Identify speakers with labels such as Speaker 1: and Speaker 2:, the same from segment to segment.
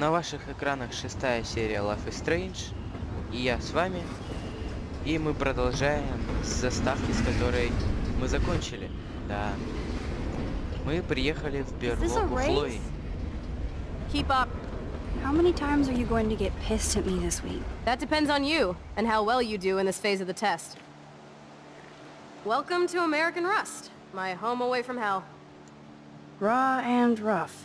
Speaker 1: На ваших экранах шестая серия Life is Strange. И я с вами. И мы продолжаем с заставки, с которой мы закончили. Да. Мы приехали в берлогу? Хлои.
Speaker 2: Keep up.
Speaker 3: How many times are you going to get pissed at me this week?
Speaker 2: That depends on you and how well you do in this phase of the test. Welcome to American Rust, my home away from hell.
Speaker 3: Raw and rough.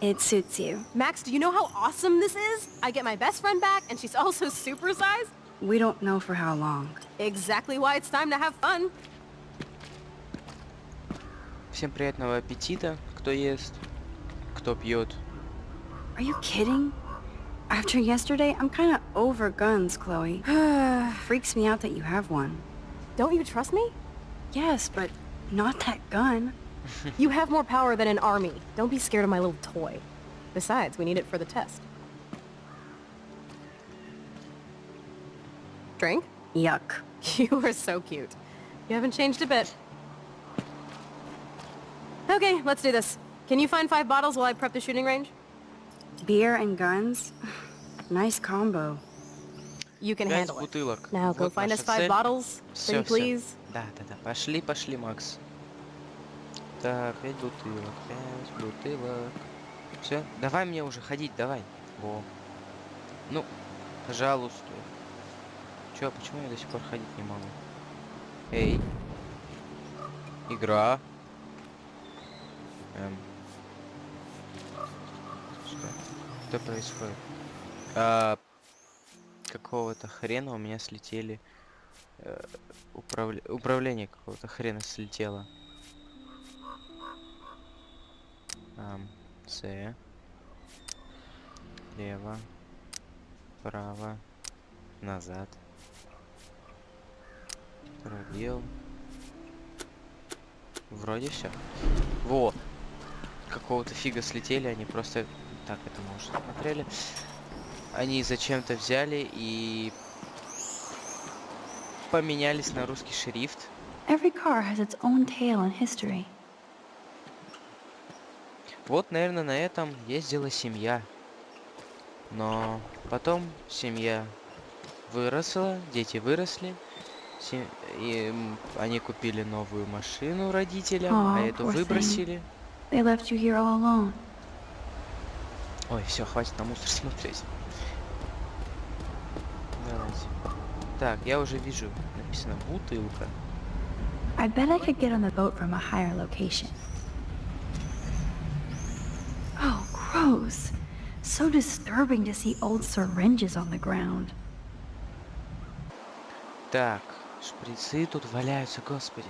Speaker 3: It suits you.
Speaker 2: Max, do you know how awesome this is? I get my best friend back, and she's also supersized.
Speaker 3: We don't know for how long.
Speaker 2: Exactly why it's time to have fun.
Speaker 1: Всем приятного аппетита, кто ест, кто пьет.
Speaker 3: Are you kidding? After yesterday, I'm kinda over guns, Chloe. Freaks me out that you have one.
Speaker 2: Don't you trust me?
Speaker 3: Yes, but not that gun.
Speaker 2: You have more power than an army. Don't be scared of my little toy. Besides, we need it for the test. Drink?
Speaker 3: Yuck.
Speaker 2: You are so cute. You haven't changed a bit. Okay, let's do this. Can you find five bottles while I prep the shooting range?
Speaker 3: Beer and guns? nice combo.
Speaker 2: You can
Speaker 1: Пять
Speaker 2: handle it.
Speaker 1: бутылок.
Speaker 2: Now go
Speaker 1: Вот
Speaker 2: find us
Speaker 1: наша
Speaker 2: five
Speaker 1: цель.
Speaker 2: bottles,
Speaker 1: Всё,
Speaker 2: pretty
Speaker 1: всё.
Speaker 2: please.
Speaker 1: Да, да, да. Пошли, пошли, Макс. Так, пять бутылок, пять бутылок. Все, давай мне уже ходить, давай. Во. Ну, пожалуйста. Чё, почему я до сих пор ходить не могу? Эй. Игра. Эм. Что? Что происходит? А, какого-то хрена у меня слетели э, управля- управление какого-то хрена слетело. С. Лево. Право. Назад. Пробел. Вроде все. Во! Какого-то фига слетели, они просто... Так, это мы уже смотрели. Они зачем-то взяли и поменялись на русский шрифт.
Speaker 4: Every car has its own tale and history.
Speaker 1: Вот, наверное, на этом ездила семья. Но потом семья выросла, дети выросли. се- И они купили новую машину родителям, а
Speaker 4: Aw,
Speaker 1: эту выбросили.
Speaker 4: They left you here all alone.
Speaker 1: Ой, все, хватит на мусор смотреть. Давайте. Так, я уже вижу, написано бутылка.
Speaker 4: I bet I could get on the boat from a higher location. Oh, gross. So disturbing to see old syringes on the ground.
Speaker 1: Так, шприцы тут валяются, господи.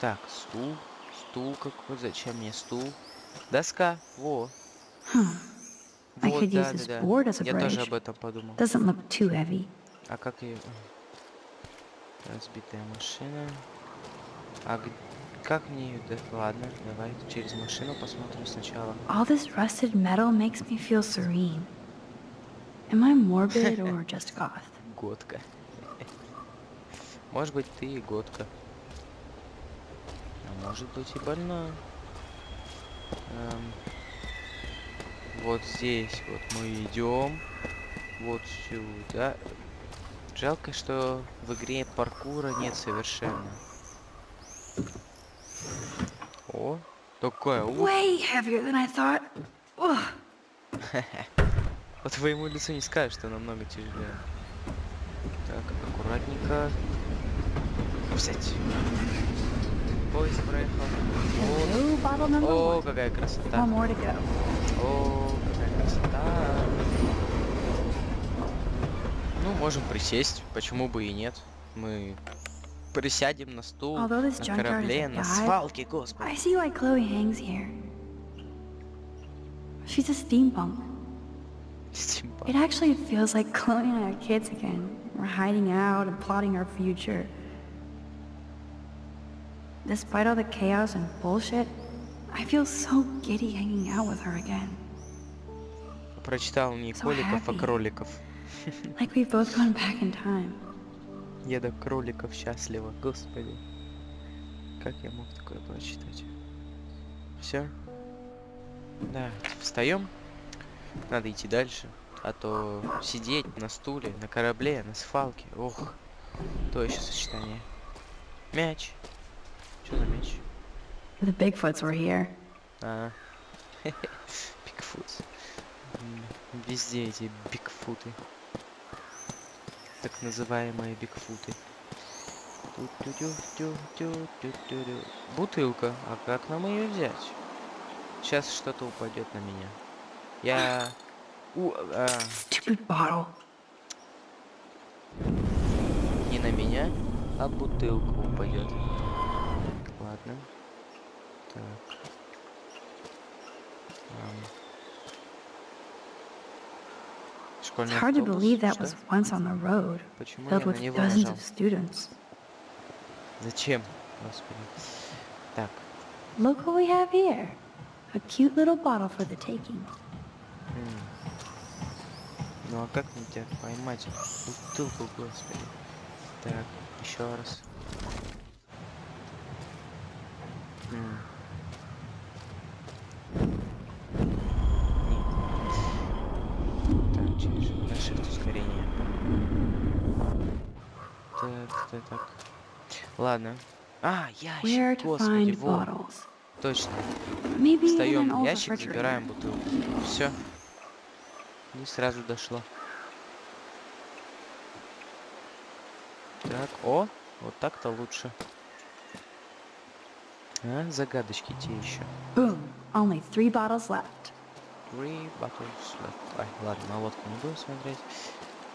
Speaker 1: Так, стул, стул какой, зачем мне стул? Доска, во.
Speaker 4: Huh. I
Speaker 1: Вот, да,
Speaker 4: this
Speaker 1: да,
Speaker 4: board
Speaker 1: да.
Speaker 4: as a
Speaker 1: Я тоже об этом подумал.
Speaker 4: Doesn't look too heavy.
Speaker 1: А как ее... Разбитая машина. А г- как мне ее... Да, ладно, давай через машину посмотрим сначала.
Speaker 4: All this rusted metal makes me feel serene. Am I morbid or just goth?
Speaker 1: Годка. Может быть, ты и годка. А может быть и больна. Эм, Вот здесь вот мы идем. Вот сюда. Жалко, что в игре паркура нет совершенно. О, такая.
Speaker 4: Way heavier than I thought. Ugh.
Speaker 1: По твоему лицу не скажешь, что намного тяжелее. Так, аккуратненько. Взять. Поезд проехал. О,
Speaker 4: one.
Speaker 1: какая красота. О, какая красота. Ну, можем присесть. Почему бы и нет? Мы присядем на стул, на корабле, на свалке, господи.
Speaker 4: I see why Chloe hangs here. She's a steampunk.
Speaker 1: Стимпанк.
Speaker 4: It actually feels like Chloe and I are kids again. We're hiding out and plotting our future. Despite all the chaos and bullshit, I feel so giddy hanging out with her again.
Speaker 1: Прочитал не
Speaker 4: So
Speaker 1: коликов, а кроликов.
Speaker 4: Like we've both gone back in time.
Speaker 1: Я до кроликов счастлива, господи. Как я мог такое прочитать? Все? Да, встаем. Надо идти дальше. А то сидеть на стуле, на корабле, на свалке. Ох, то еще сочетание. Мяч. Что за мяч?
Speaker 5: The Bigfoots were here.
Speaker 1: А, Бигфут. М, Везде эти бигфуты. Так называемые бигфуты. Бутылка. А как нам ее взять? Сейчас что-то упадет на меня. Я... У, а, не на меня, а бутылка упадет.
Speaker 3: It's
Speaker 1: Школьный
Speaker 3: hard to
Speaker 1: автобус,
Speaker 3: believe that
Speaker 1: что?
Speaker 3: was once on the road,
Speaker 1: Почему я
Speaker 3: filled
Speaker 1: на
Speaker 3: with
Speaker 1: него
Speaker 3: dozens
Speaker 1: нажал?
Speaker 3: of students.
Speaker 1: Зачем? Господи. Так.
Speaker 3: Look what we have here. A cute little bottle for the taking.
Speaker 1: м. Ну а как мне тебя поймать? Бутылку, господи. Так, еще раз. М. Так, так. Ладно. А, ящик, господи, вот. Точно. Встаем ящик, забираем бутылку. Все. Не сразу дошло. Так, о, вот так-то лучше. А, загадочки те еще.
Speaker 3: Boom. Only three bottles left.
Speaker 1: Three bottles left. Ай, ладно, на лодку не буду смотреть.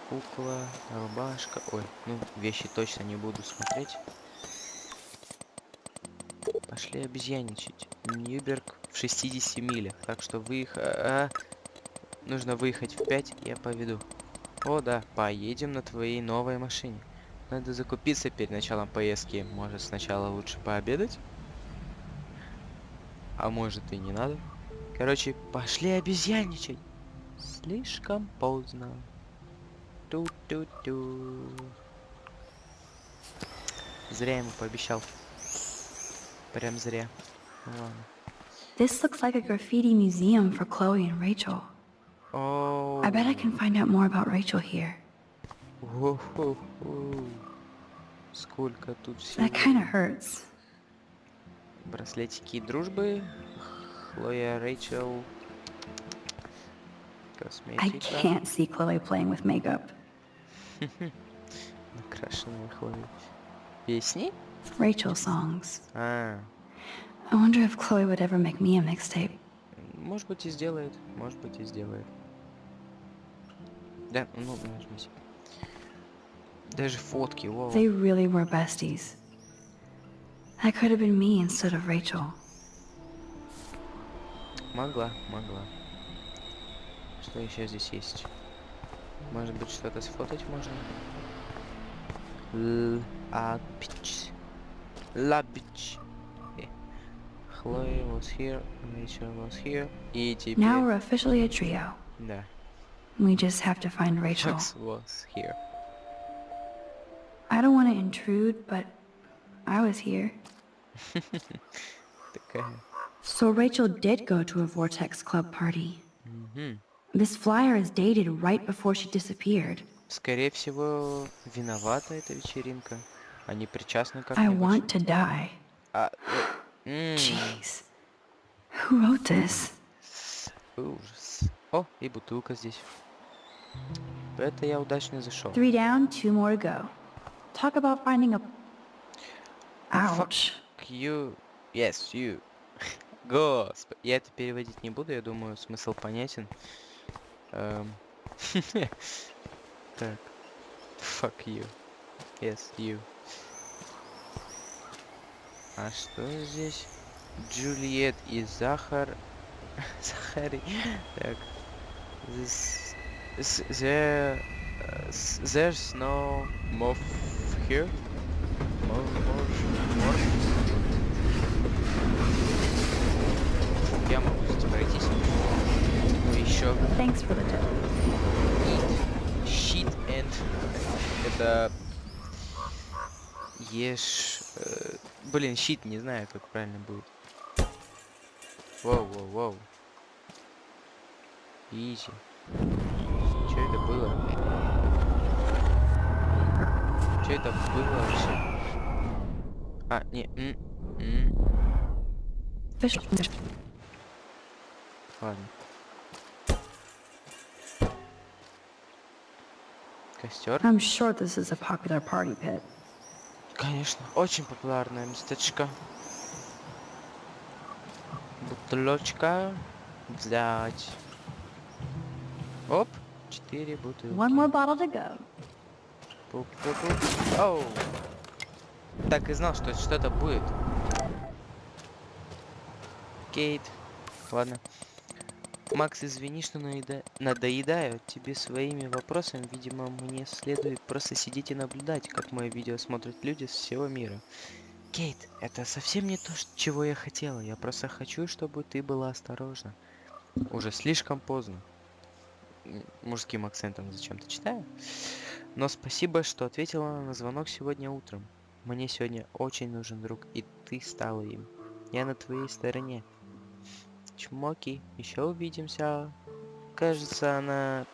Speaker 1: Кукла, рубашка. Ой, ну, вещи точно не буду смотреть. Пошли обезьяничать. Ньюберг в 60 милях. Так что выехать... Нужно выехать в 5, я поведу. О, да, поедем на твоей новой машине. Надо закупиться перед началом поездки. Может, сначала лучше пообедать? А может и не надо? Короче, пошли обезьяничать. Слишком поздно. Ту-ту-ту. Зря ему пообещал. Прям зря. Ну ладно.
Speaker 3: This looks like a graffiti museum for Chloe and Rachel.
Speaker 1: О,
Speaker 3: I bet I can find out more about Rachel here.
Speaker 1: Сколько тут всего.
Speaker 3: That kind of hurts.
Speaker 1: Браслетики дружбы. Хлоя, Рэйчел.
Speaker 3: I
Speaker 1: Косметика.
Speaker 3: can't see Chloe playing with makeup.
Speaker 1: Накрашенная Хлоя. Песни?
Speaker 3: Rachel songs.
Speaker 1: А,
Speaker 3: I wonder if Chloe would ever make me a mixtape.
Speaker 1: может быть и сделает. Может быть и сделает. Да, ну, нажмись. Даже фотки, вау.
Speaker 3: They really were besties. That could have been me instead of Rachel.
Speaker 1: Могла, могла. Что еще здесь есть? Может быть, что-то сфотать можно? Л а пич. Ла пич. Э. Хлоя was here, Rachel was here. И теперь...
Speaker 3: Now we're officially a trio.
Speaker 1: Да.
Speaker 3: We just have to find Rachel.
Speaker 1: Max was here.
Speaker 3: I don't want to intrude, but I was here.
Speaker 1: Такая.
Speaker 3: So Rachel did go to a Vortex Club party.
Speaker 1: Мгм.
Speaker 3: This flyer is dated right before she disappeared.
Speaker 1: Скорее всего, виновата эта вечеринка. Они причастны
Speaker 3: I
Speaker 1: как-нибудь.
Speaker 3: want to die.
Speaker 1: А, э,
Speaker 3: Jeez. Who wrote this?
Speaker 1: Ужас. О, и бутылка здесь. Это я удачно зашел.
Speaker 3: Three down, two more to go. Talk about finding a...
Speaker 1: Oh, fuck.
Speaker 3: Ouch.
Speaker 1: You. Yes, you. Господи. Я это переводить не буду, я думаю, смысл понятен. Эм, Так. Fuck you. Yes, you. А что здесь? Джульет и Захар. Захари. Так. This, this, there, uh, s- there's no more here. More, more, more. Я могу здесь пройтись. Ну Еще
Speaker 3: Thanks for the tip.
Speaker 1: eat, shit and это ешь. э, блин, щит не знаю, как правильно будет. Воу, воу, воу. Изи. Что это было? Что это было вообще? А, не, м, м,
Speaker 4: Fish.
Speaker 1: ладно. Костер?
Speaker 3: I'm sure this is a popular party pit.
Speaker 1: Конечно, очень популярное местечко. Бутылочка взять. Оп, четыре бутылки.
Speaker 3: One more bottle to go.
Speaker 1: Пук-пук-пук. Оу. Так и знал, что что-то будет. Кейт. Ладно. Макс, извини, что наеда- надоедаю тебе своими вопросами. Видимо, мне следует просто сидеть и наблюдать, как мои видео смотрят люди с всего мира. Кейт, это совсем не то, чего я хотела. Я просто хочу, чтобы ты была осторожна. Уже слишком поздно. Мужским акцентом зачем-то читаю. Но спасибо, что ответила на звонок сегодня утром. Мне сегодня очень нужен друг, и ты стала им. Я на твоей стороне. Чмоки, еще увидимся. Кажется, она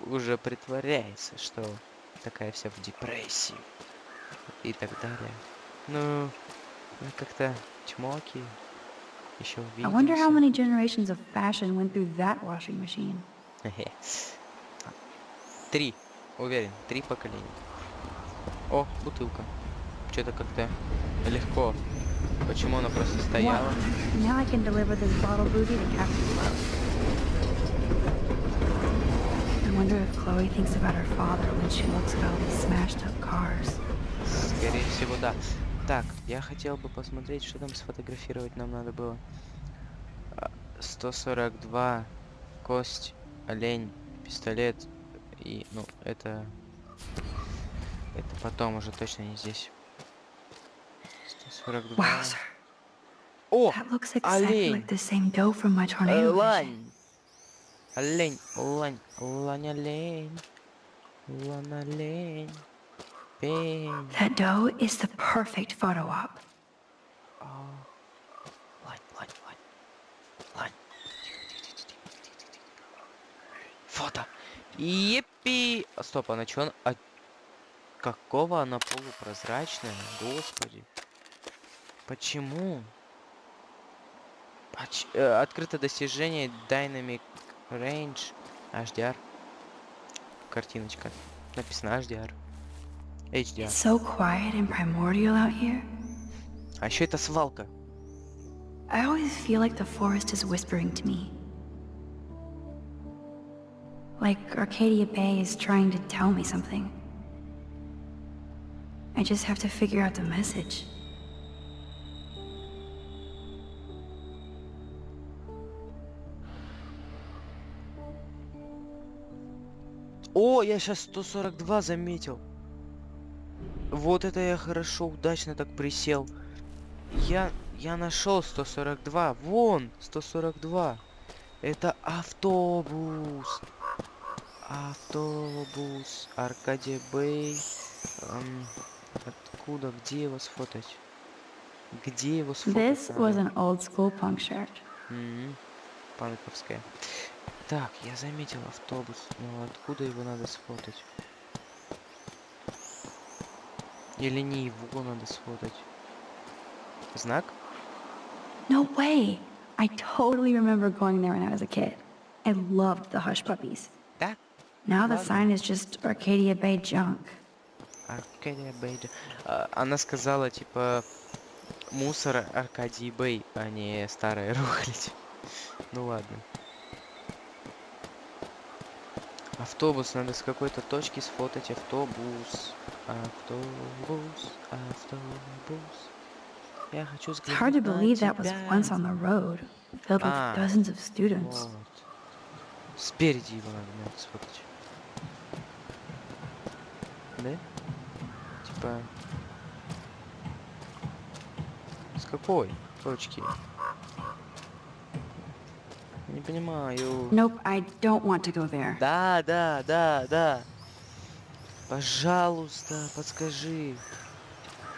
Speaker 1: уже притворяется, что такая вся в депрессии. И так далее. Ну, как-то чмоки. Еще
Speaker 3: I wonder how
Speaker 1: увидимся.
Speaker 3: many generations of fashion went through that washing machine.
Speaker 1: Три. Уверен, три поколения. О, бутылка. Что-то как-то легко. Почему она просто стояла?
Speaker 3: Wow. Now I can deliver this bottle booty to Captain Close. I wonder if Chloe thinks about her father when she looks at all these smashed up cars.
Speaker 1: Скорее всего, да. Так, я хотел бы посмотреть, что там сфотографировать нам надо было. А, 142, кость, олень, пистолет и, ну, это... Это потом уже точно не здесь.
Speaker 3: 42.
Speaker 1: О, олень. Лань. Олень, лань, лань, олень. Лань, олень. Пень.
Speaker 3: That dough is the perfect photo op.
Speaker 1: Лань, лань, лань. Лань. Фото. Епи. Стоп, а на чё он... А... Какого она полупрозрачная? Господи. Почему? Поч- э, открыто достижение Dynamic Range HDR. Картиночка. Написано HDR. HDR.
Speaker 3: It's so quiet and primordial out here.
Speaker 1: А еще это свалка.
Speaker 3: I always feel like the forest is whispering to me. Like Arcadia Bay is trying to tell me something. I just have to figure out the message.
Speaker 1: О, я сейчас 142 заметил. Вот это я хорошо, удачно так присел. Я, я нашел 142. Вон, 142. Это автобус. Автобус. Аркадия Бэй. Эм, откуда, где его сфотать? Где его сфотать?
Speaker 3: This was an old school punk shirt.
Speaker 1: Мгм. Панковская. Так, я заметил автобус. Но откуда его надо сфотать? Или не его надо сфотать? Знак?
Speaker 3: No way! I totally remember going there when I was a kid. I loved the hush puppies.
Speaker 1: Да.
Speaker 3: Now the sign is just Arcadia Bay junk.
Speaker 1: Аркадия Бэй. Она сказала, типа, мусор Аркадий Бэй, а не старая рухлядь. Ну ладно. Автобус, надо с какой-то точки сфотать автобус. Автобус, автобус. Я хочу
Speaker 3: It's hard to believe that was once on the road, filled with
Speaker 1: Ah.
Speaker 3: dozens of students.
Speaker 1: Вот. Спереди его надо, надо сфотать. Да? Типа... С какой точки? Не понимаю.
Speaker 3: Nope, I don't want to go there.
Speaker 1: Да, да, да, да. Пожалуйста, подскажи.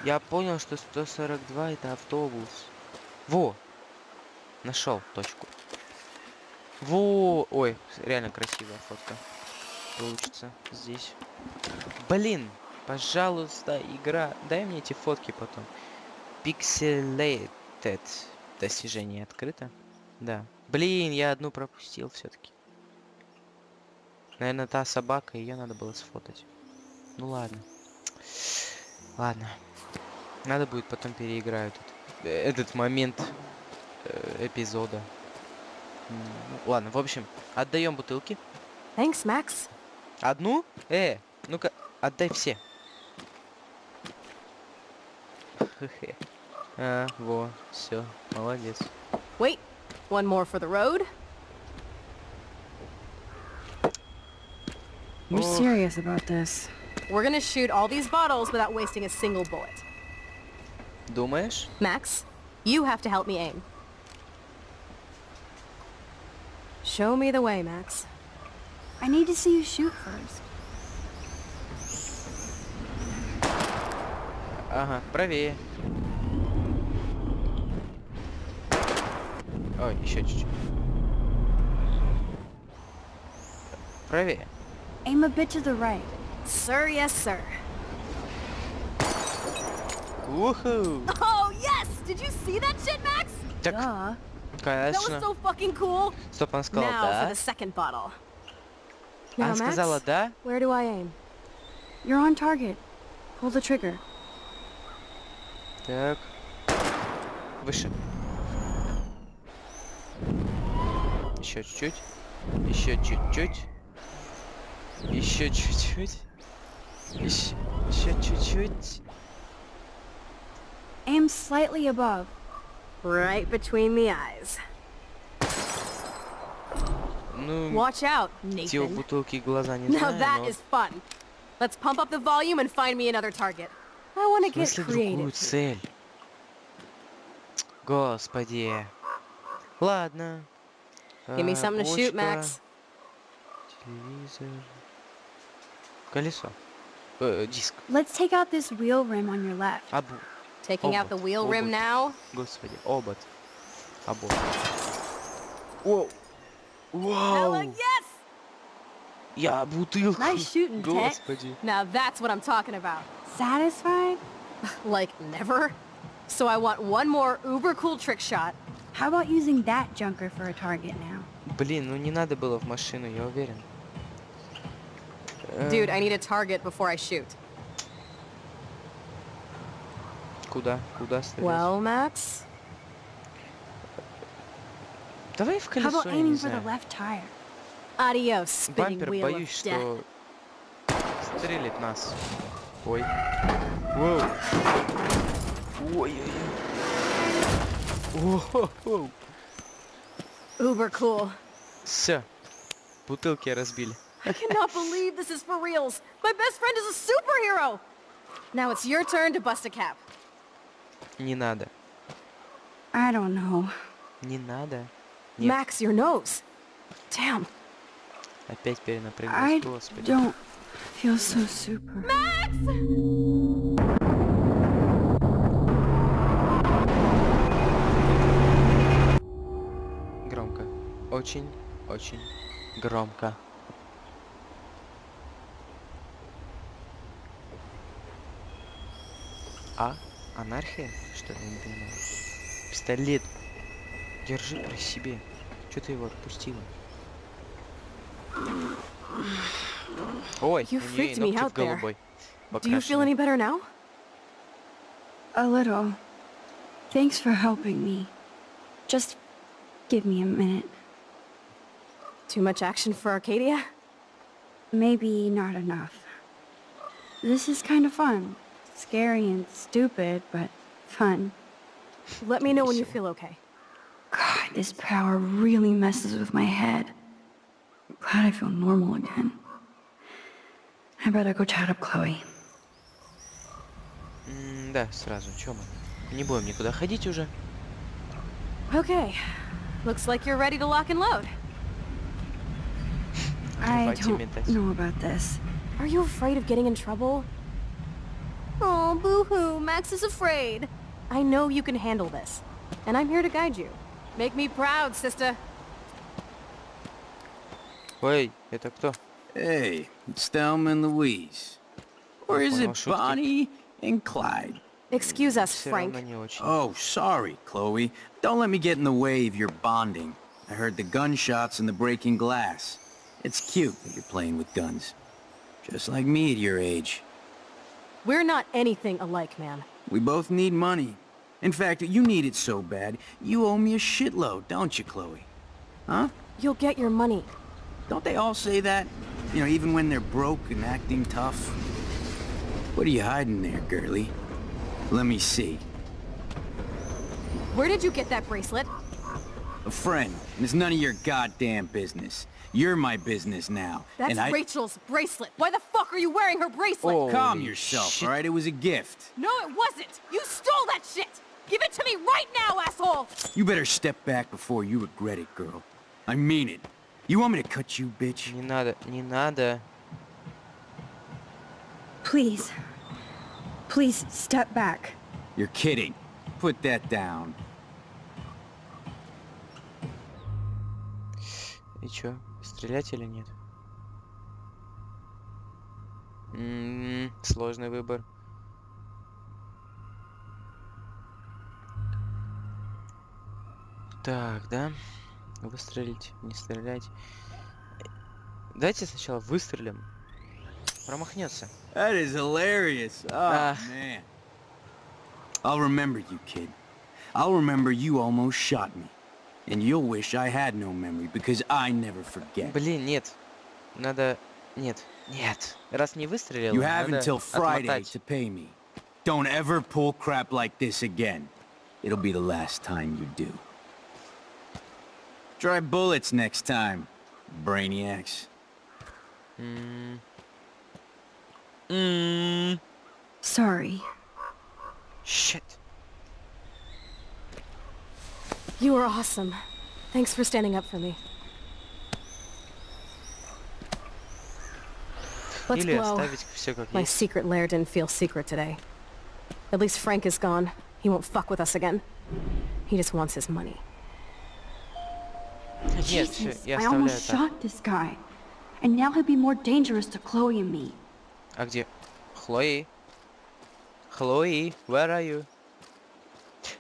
Speaker 1: Я понял, что 142 это автобус. Во! Нашел точку. Во, ой, реально красивая фотка. Получится здесь. Блин, пожалуйста, игра, дай мне эти фотки потом. Pixelated. Достижение открыто. Да. Блин, я одну пропустил все-таки. Наверное, та собака, ее надо было сфотать. Ну ладно. Ладно. Надо будет потом переиграю этот, этот момент э, эпизода. Ну, ладно, в общем, отдаем бутылки.
Speaker 2: Thanks, Max.
Speaker 1: Одну? Э, ну-ка, отдай все. Хе-хе. А, во, все, молодец.
Speaker 2: Wait, one more for the road.
Speaker 3: You're
Speaker 1: Oh.
Speaker 3: serious about this.
Speaker 2: We're gonna shoot all these bottles without wasting a single bullet.
Speaker 1: Думаешь?
Speaker 2: Max, you have to help me aim. Show me the way, Max.
Speaker 3: I need to see you shoot first.
Speaker 1: Ага, правее. Ой, еще чуть-чуть. Правее.
Speaker 3: Aim a bit to the right.
Speaker 2: Sir, yes, sir.
Speaker 1: Уху!
Speaker 2: Oh, yes! Did you see that shit, Max?
Speaker 1: Так,
Speaker 3: Duh.
Speaker 2: That was
Speaker 1: конечно.
Speaker 2: so fucking cool.
Speaker 1: Стоп, она сказала
Speaker 2: now for
Speaker 1: да.
Speaker 2: the second bottle. Now,
Speaker 1: Она сказала
Speaker 2: Max,
Speaker 1: да.
Speaker 2: where do I aim?
Speaker 3: You're on target. Pull the trigger.
Speaker 1: Так. Выше. Еще чуть-чуть. Еще чуть-чуть. Еще чуть-чуть. Еще, чуть-чуть.
Speaker 3: Aim slightly above.
Speaker 2: Right between the eyes.
Speaker 1: Ну,
Speaker 2: Watch out, Nathan.
Speaker 1: бутылки глаза не
Speaker 2: Now
Speaker 1: знаю,
Speaker 2: that
Speaker 1: но
Speaker 2: is fun. Let's pump up the volume and find me another target. I want to get creative.
Speaker 1: цель. Господи. Ладно.
Speaker 2: Give me
Speaker 1: А,
Speaker 2: something to shoot,
Speaker 1: бочка,
Speaker 2: Max.
Speaker 1: Телевизор. Колесо. Э, диск.
Speaker 3: Let's take out this wheel rim on your left.
Speaker 1: Абу.
Speaker 2: Taking out the
Speaker 1: Obot,
Speaker 2: wheel rim
Speaker 1: obot.
Speaker 2: now.
Speaker 1: Господи, обод. Обод. Воу.
Speaker 2: Hella
Speaker 1: Вау.
Speaker 2: yes!
Speaker 1: Я бутылку.
Speaker 3: Nice shooting, Tech.
Speaker 1: Господи.
Speaker 2: Now that's what I'm talking about.
Speaker 3: Satisfied?
Speaker 2: Like, never? So I want one more uber cool trick shot.
Speaker 3: How about using that junker for a target now?
Speaker 1: Блин, ну не надо было в машину, я уверен. Э,
Speaker 2: Dude, I need a target before I shoot.
Speaker 1: Куда? Куда стрелять?
Speaker 2: Well, Max?
Speaker 1: Давай в
Speaker 3: How
Speaker 1: колесо,
Speaker 3: about
Speaker 1: я не
Speaker 3: aiming for the left tire?
Speaker 2: Adios, spinning
Speaker 1: Бампер,
Speaker 2: wheel
Speaker 1: боюсь,
Speaker 2: of death.
Speaker 1: что стрелит нас. Ой. Воу. Ой-ой-ой. Воу.
Speaker 2: Uber cool.
Speaker 1: Все. Бутылки разбили.
Speaker 2: I cannot believe this is for reals. My best friend is a superhero. Now it's your turn to bust a cap.
Speaker 1: Не надо.
Speaker 3: I don't know.
Speaker 1: Не надо. Нет.
Speaker 2: Max, your nose. Damn.
Speaker 1: Опять
Speaker 3: I
Speaker 1: перенапряглась, господи.
Speaker 3: don't feel so super.
Speaker 1: Громко. Очень, очень громко. А? Анархия? Что ли, я не понимаю. Пистолет. Держи при себе. Че ты его отпустила? Ой,
Speaker 2: You
Speaker 1: у
Speaker 2: me
Speaker 1: ногти в
Speaker 2: out there.
Speaker 1: голубой.
Speaker 2: Do you feel any better now?
Speaker 3: A little. Thanks for helping me. Just give me a minute.
Speaker 2: Too much action for Arcadia?
Speaker 3: Maybe not enough. This is kind of fun. Scary and stupid, but fun.
Speaker 2: Let me know when you feel okay.
Speaker 3: God, this power really messes with my head. I'm glad I feel normal again. I better go chat up Chloe.
Speaker 1: М, да, сразу. Чё мы? Не будем никуда ходить уже.
Speaker 2: Okay. Looks like you're ready to lock and load.
Speaker 3: I
Speaker 1: Давайте
Speaker 3: don't
Speaker 1: метать.
Speaker 3: know about this.
Speaker 2: Are you afraid of getting in trouble? Oh, boo-hoo, Max is afraid. I know you can handle this, and I'm here to guide you. Make me proud, sister.
Speaker 1: Ой, это кто?
Speaker 6: Hey, it's Thelma and Louise. Or is
Speaker 1: Понял,
Speaker 6: it
Speaker 1: шутки.
Speaker 6: Bonnie and Clyde?
Speaker 2: Excuse us,
Speaker 1: Все
Speaker 2: Frank.
Speaker 1: равно не очень.
Speaker 6: Oh, sorry, Chloe. Don't let me get in the way of your bonding. I heard the gunshots and the breaking glass. It's cute that you're playing with guns. Just like me at your age.
Speaker 2: We're not anything alike, man.
Speaker 6: We both need money. In fact, you need it so bad, you owe me a shitload, don't you, Chloe? Huh?
Speaker 2: You'll get your money.
Speaker 6: Don't they all say that? You know, even when they're broke and acting tough? What are you hiding there, girlie? Let me see.
Speaker 2: Where did you get that bracelet?
Speaker 6: A friend. and It's none of your goddamn business. You're my business now.
Speaker 2: That's
Speaker 6: and I...
Speaker 2: Rachel's bracelet. Why the fuck are you wearing her bracelet?
Speaker 1: Oh.
Speaker 6: Calm
Speaker 1: Holy
Speaker 6: yourself,
Speaker 1: shit.
Speaker 6: alright? It was a gift.
Speaker 2: No, it wasn't. You stole that shit. Give it to me right now, asshole.
Speaker 6: You better step back before you regret it, girl. I mean it. You want me to cut you, bitch?
Speaker 1: Не надо, не надо.
Speaker 3: Please. Please step back.
Speaker 6: You're kidding. Put that down.
Speaker 1: И чё, Стрелять или нет? М, сложный выбор. Так, да? Выстрелить, не стрелять. Давайте сначала выстрелим. Промахнется.
Speaker 6: That is hilarious. Oh,
Speaker 1: Ah.
Speaker 6: man. I'll remember you, kid. I'll remember you almost shot me. And you'll wish I had no memory, because I never forget.
Speaker 1: Блин, нет. Надо... Нет. Нет. Раз не выстрелил,
Speaker 6: You have
Speaker 1: надо
Speaker 6: until Friday
Speaker 1: отмотать.
Speaker 6: to pay me. Don't ever pull crap like this again. It'll be the last time you do. Try bullets next time, brainiacs.
Speaker 1: М. М,
Speaker 3: Sorry.
Speaker 1: Shit.
Speaker 2: You were awesome. Thanks for standing up for me. Let's
Speaker 1: Или
Speaker 2: blow.
Speaker 1: оставить все как
Speaker 2: My
Speaker 1: есть.
Speaker 2: secret lair didn't feel secret today. At least Frank is gone. He won't fuck with us again. He just wants his money.
Speaker 1: Нет, все,
Speaker 3: Jesus,
Speaker 1: я
Speaker 3: I
Speaker 1: оставляю
Speaker 3: almost
Speaker 1: так.
Speaker 3: shot this guy. And now he'll be more dangerous to Chloe and me.
Speaker 1: А где? Хлои? Хлои, where are you?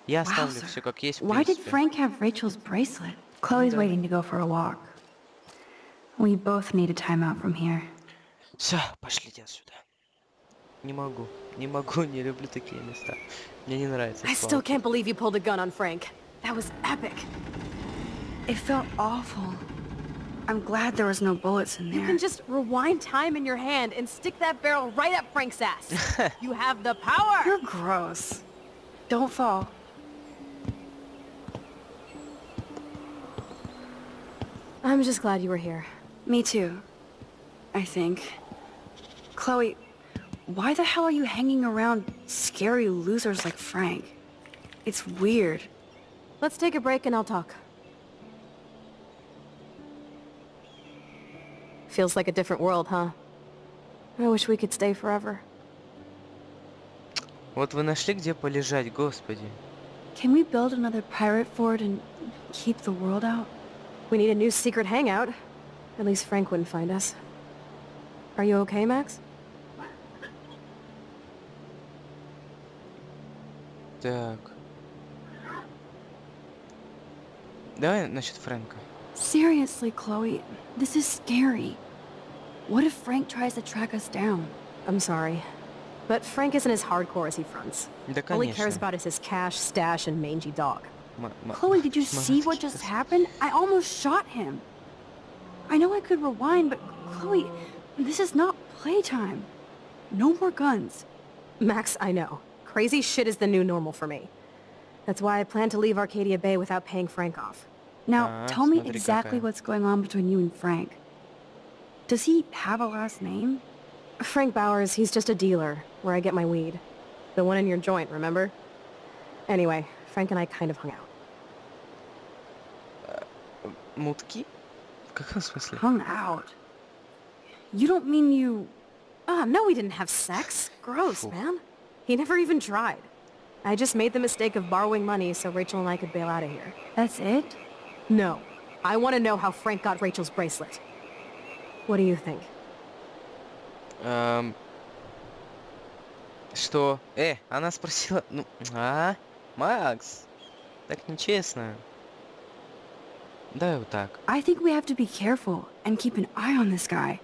Speaker 1: Я оставлю
Speaker 3: Wowzer.
Speaker 1: все как есть, в
Speaker 3: Why did
Speaker 1: принципе.
Speaker 3: Frank have Rachel's bracelet? Chloe's
Speaker 1: Да.
Speaker 3: waiting to go for a walk. We both need a time out from here.
Speaker 1: Все, пошлите отсюда. Не могу, не могу, не люблю такие места. Мне не нравится.
Speaker 2: I still
Speaker 1: свалки.
Speaker 2: can't believe you pulled a gun on Frank. That was epic.
Speaker 3: It felt awful. I'm glad there was no bullets in
Speaker 2: You
Speaker 3: there.
Speaker 2: can just rewind time in your hand and stick that barrel right up Frank's ass. you have the power.
Speaker 3: You're gross. Don't fall.
Speaker 2: I'm just glad you were here.
Speaker 3: Me too. I think. Chloe, why the hell are you hanging around scary losers like Frank? It's weird.
Speaker 2: Let's take a break and I'll talk. Feels like a different world, huh? I wish we could stay forever.
Speaker 1: Вот вы нашли, где полежать, господи.
Speaker 3: Can we build another pirate fort and keep the world out?
Speaker 2: We need a new secret hangout. At least Frank wouldn't find us. Are you okay, Max?
Speaker 1: Так. Давай насчет Фрэнка.
Speaker 3: Seriously, Chloe, this is scary. What if Frank tries to track us down?
Speaker 2: I'm sorry. But Frank isn't as hardcore as he fronts.
Speaker 1: Да,
Speaker 2: All he
Speaker 1: конечно.
Speaker 2: cares about is his cash, stash, and mangy dog.
Speaker 3: Chloe, did you see what just happened? I almost shot him. I know I could rewind, but Chloe, this is not playtime. No more guns.
Speaker 2: Max, I know. Crazy shit is the new normal for me. That's why I plan to leave Arcadia Bay without paying Frank off.
Speaker 3: Now, tell me exactly what's going on between you and Frank. Does he have a last name?
Speaker 2: Frank Bowers, he's just a dealer, where I get my weed. The one in your joint, remember? Anyway, Frank and I kind of hung out.
Speaker 1: Мутки? В каком смысле?
Speaker 3: Hung out. You don't mean you...
Speaker 2: Ah, no, we didn't have sex. Gross,
Speaker 1: Phew.
Speaker 2: man. He never even tried. I just made the mistake of borrowing money so Rachel and I could bail out of here.
Speaker 3: That's it?
Speaker 2: No. I want to know how Frank got Rachel's bracelet. What do you think?
Speaker 1: Эм, Что? Э, она спросила... Ну, а? Макс, так нечестно. Давай вот так.
Speaker 3: I think we have to be careful and keep an eye on this guy.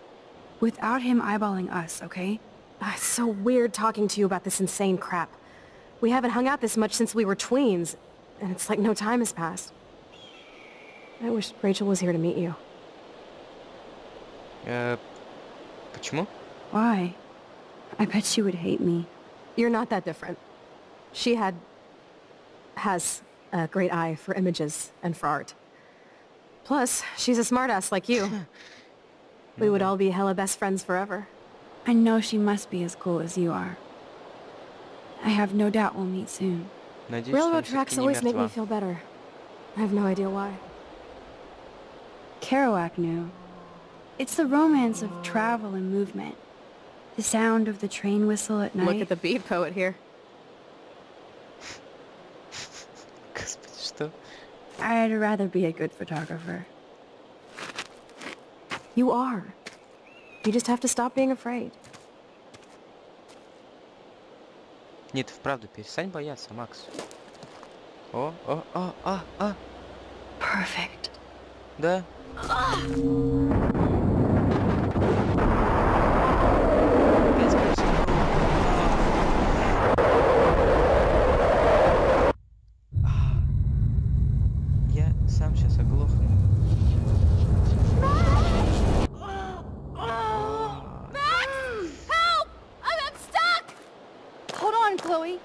Speaker 3: Without him eyeballing us, okay?
Speaker 2: Ah, it's so weird talking to you about this insane crap. We haven't hung out this much since we were tweens, and it's like no time has passed. I wish Rachel was here to meet you.
Speaker 1: Э, почему?
Speaker 3: Why? I bet she would hate me.
Speaker 2: You're not that different. She had... has a great eye for images and for art. Plus, she's a smartass like you. we would all be hella best friends forever.
Speaker 3: I know she must be as cool as you are. I have no doubt we'll meet soon.
Speaker 2: Railroad tracks always make me feel better. I have no idea why.
Speaker 3: Kerouac knew. It's the romance of travel and movement. The sound of the train whistle at night.
Speaker 2: Look at the beat poet here.
Speaker 3: I'd rather be a good photographer.
Speaker 2: You are. You just have to stop being afraid.
Speaker 1: Нет, вправду, перестань бояться, Макс. О, о, о, а, а,
Speaker 3: Perfect.
Speaker 1: да. сам сейчас оглохну.
Speaker 3: Chloe.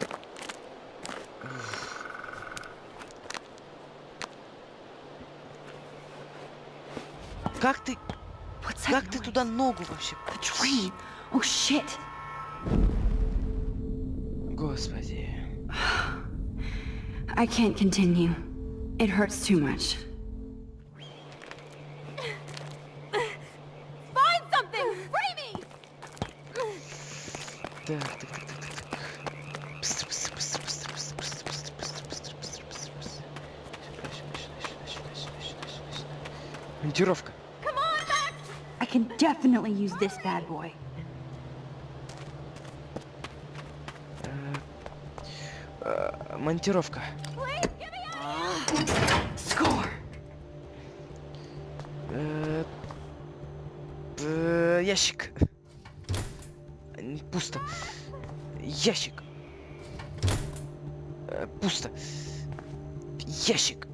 Speaker 1: Как ты, как ты туда ногу вообще?
Speaker 3: Oh shit.
Speaker 1: Господи.
Speaker 3: I can't continue. It hurts too much.
Speaker 7: Find something! Free me!
Speaker 1: Так, так, так, так, так, так. Быстро, быстро, быстро, быстро, быстро, быстро, быстро, быстро, быстро, быстро, быстро, быстро. Сюда, сюда, сюда, сюда, сюда, сюда, сюда, сюда. Монтировка.
Speaker 7: Come on, Max!
Speaker 3: I can definitely use this bad boy.
Speaker 1: Э, Монтировка.
Speaker 7: Please, give
Speaker 1: э, Ящик. Н- Пусто. Ящик. Э, Пусто. Ящик.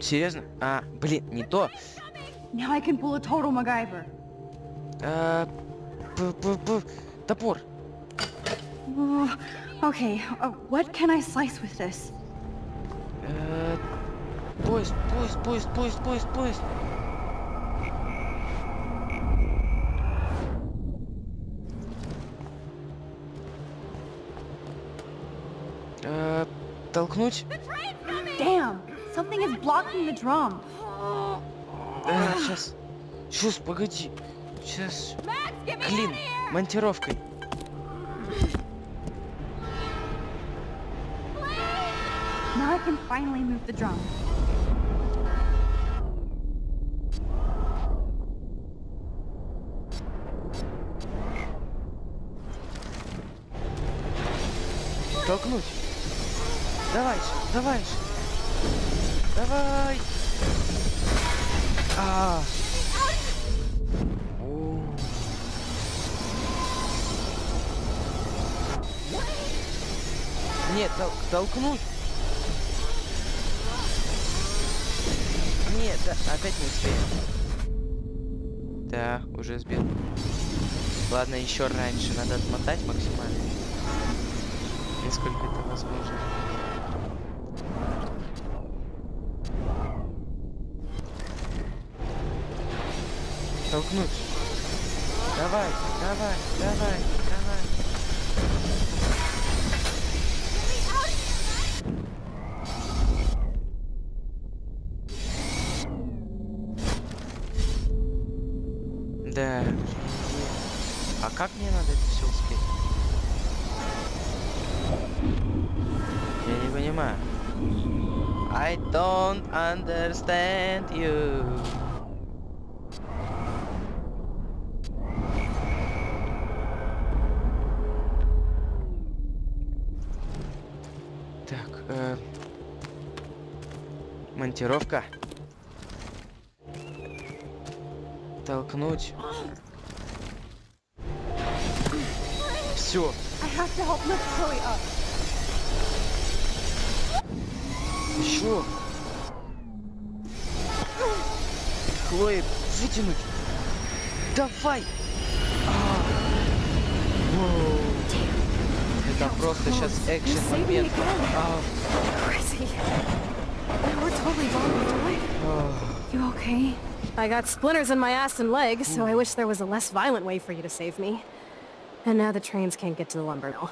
Speaker 1: Серьезно? А, блин, не то.
Speaker 3: Now I can pull a total MacGyver.
Speaker 1: Э, п- п- п- Топор.
Speaker 3: Okay, uh, what can I slice with this?
Speaker 1: Э, Поезд, поезд, поезд, поезд, поезд, поезд. Толкнуть?
Speaker 3: Damn, something is blocking the drum.
Speaker 1: Сейчас. Сейчас, погоди. Сейчас. Клин. Монтировкой.
Speaker 3: Now I can finally move the drum.
Speaker 1: Толкнуть. Давай же, давай же. Давай. А. О. Нет, тол- толкнуть. Нет, да, опять не успею. Да, уже сбил. Ладно, еще раньше надо отмотать максимально. Насколько это возможно. Толкнуть. Давай, давай, давай, давай. Да. А как мне надо это все успеть? Я не понимаю. I don't understand you. Монтировка. Толкнуть. Все. Еще. Хлои, вытянуть. Давай. А. Это просто сейчас экшен момент.
Speaker 2: totally vulnerable.
Speaker 1: Oh.
Speaker 3: You okay?
Speaker 2: I got splinters in my ass and leg, so I wish there was a less violent way for you to save me. And now the trains can't get to the lumber mill.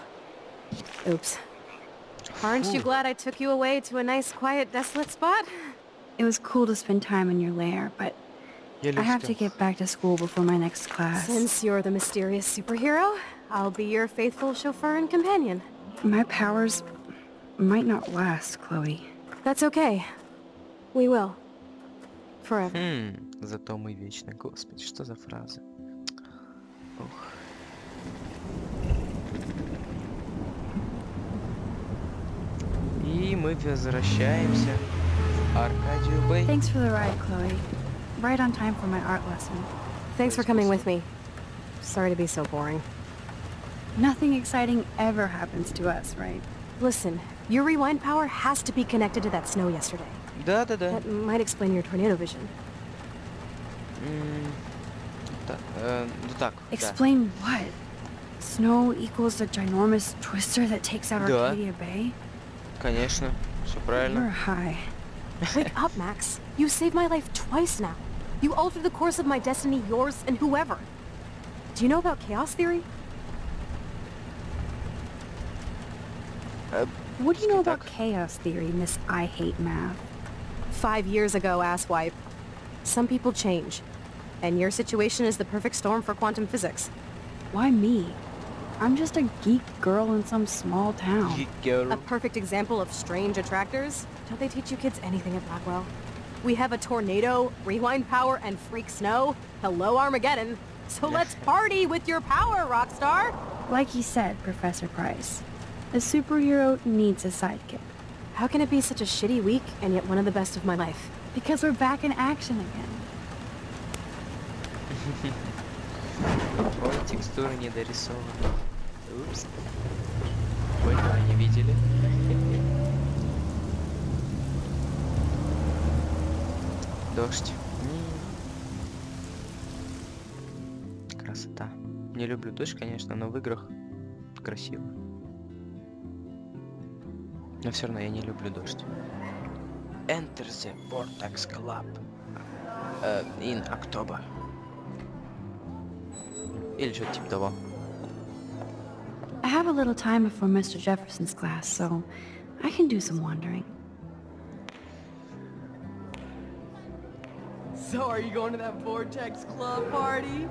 Speaker 2: Oops. Aren't you glad I took you away to a nice, quiet, desolate spot?
Speaker 3: It was cool to spend time in your lair, but I have to get back to school before my next class.
Speaker 2: Since you're the mysterious superhero, I'll be your faithful chauffeur and companion.
Speaker 3: My powers might not last, Chloe.
Speaker 2: That's okay. We will. Forever.
Speaker 1: Хм, зато мы вечны. Господи, что за фраза? Ух. И мы возвращаемся в Аркадию Бэй.
Speaker 3: Thanks for the ride, Chloe. Right on time for my art lesson.
Speaker 2: Thanks for coming with me. Sorry to be so boring.
Speaker 3: Nothing exciting ever happens to us, right?
Speaker 2: Listen, your rewind power has to be connected to that snow yesterday.
Speaker 1: Да-да-да.
Speaker 2: That might explain your tornado vision.
Speaker 1: М, Так, э, ну так, да.
Speaker 3: Explain what? Snow equals the ginormous twister that takes out
Speaker 1: Да.
Speaker 3: Arcadia Bay?
Speaker 1: Конечно, все
Speaker 3: You're
Speaker 1: правильно.
Speaker 3: high.
Speaker 2: Wake up, Max. You saved my life twice now. You altered the course of my destiny, yours, and whoever. Do you know about chaos theory?
Speaker 3: What do you know about
Speaker 1: Так.
Speaker 3: chaos theory, Miss I Hate Math?
Speaker 2: Five years ago, asswipe. Some people change. And your situation is the perfect storm for quantum physics.
Speaker 3: Why me? I'm just a geek girl in some small town.
Speaker 1: Geek girl.
Speaker 2: A perfect example of strange attractors. Don't they teach you kids anything at Blackwell? We have a tornado, rewind power, and freak snow. Hello, Armageddon. So let's party with your power, Rockstar!
Speaker 3: Like you said, Professor Price, a superhero needs a sidekick.
Speaker 2: How can it be such a shitty week and yet one of the best of my life?
Speaker 3: Because we're back in action again.
Speaker 1: Ой, текстура не дорисована. Упс. Ой, не видели. Дождь. Красота. Не люблю дождь, конечно, но в играх красиво. Но все равно я не люблю дождь. Enter the Vortex Club. Э, in October. Или что-то типа того.
Speaker 3: I have a little time before Mr. Jefferson's class, so I can do some wandering.
Speaker 8: So are you going to that Vortex Club party?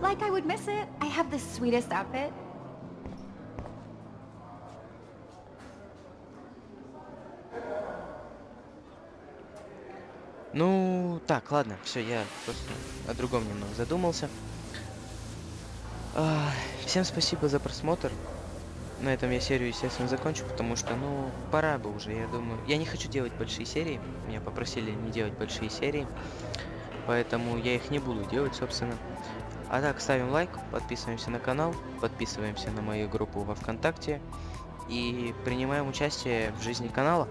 Speaker 7: Like I would miss it. I have the sweetest outfit.
Speaker 1: Ну, так, ладно, все, я просто о другом немного задумался. А, Всем спасибо за просмотр. На этом я серию, естественно, закончу, потому что, ну, пора бы уже, я думаю. Я не хочу делать большие серии. Меня попросили не делать большие серии. Поэтому я их не буду делать, собственно. А так, ставим лайк, подписываемся на канал, подписываемся на мою группу во Вконтакте и принимаем участие в жизни канала.